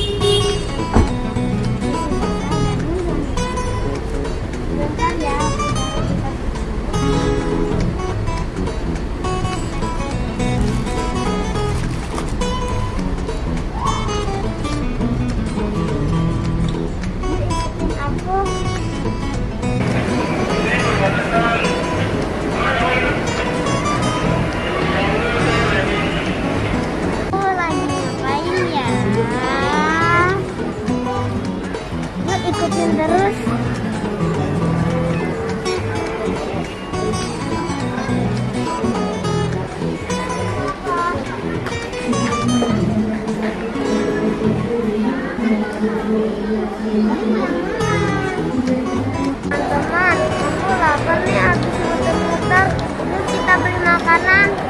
Bing, bing. Teman-teman, aku lapar nih habis muter-muter. Yuk kita beli makanan.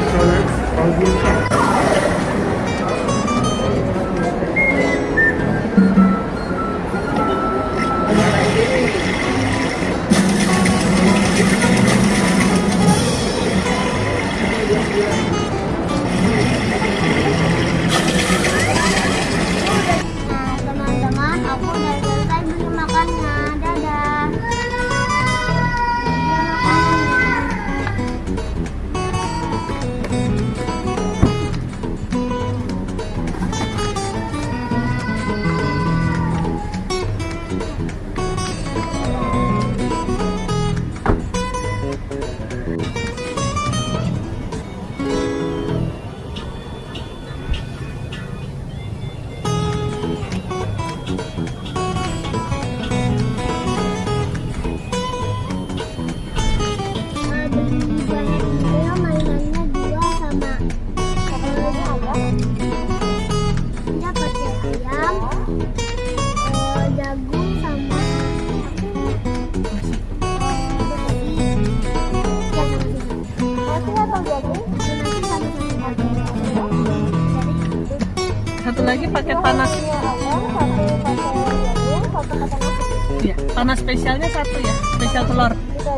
Satu lagi paket panas. Ya, panas spesialnya satu ya, spesial telur. Itu?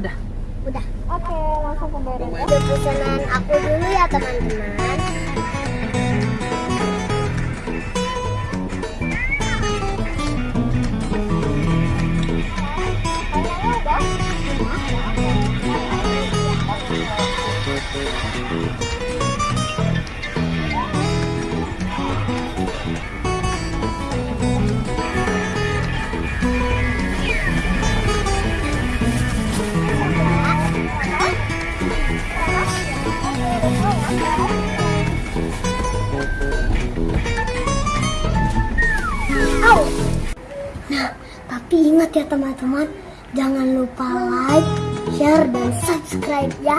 Udah. Udah. Oke, langsung pembayaran ya. Udah pesanan aku dulu ya teman-teman. Nah, tapi ingat ya teman-teman, jangan lupa like, share, dan subscribe ya.